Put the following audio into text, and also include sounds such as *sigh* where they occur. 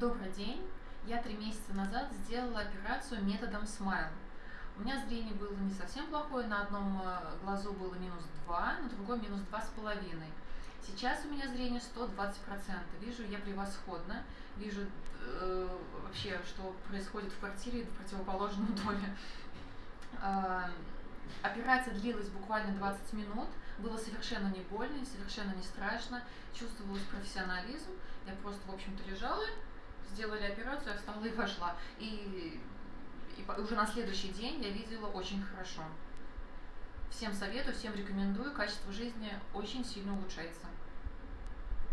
Добрый день. Я три месяца назад сделала операцию методом Smile. У меня зрение было не совсем плохое, на одном э, глазу было минус 2, на другом минус 2,5. Сейчас у меня зрение 120%. Вижу я превосходно, вижу э, вообще, что происходит в квартире в противоположном доме. Э, *laughs* операция длилась буквально 20 минут, было совершенно не больно, совершенно не страшно, чувствовалась профессионализм. Я просто, в общем-то, лежала, сделали операцию, я встала и вошла. И, и уже на следующий день я видела очень хорошо. Всем советую, всем рекомендую, качество жизни очень сильно улучшается.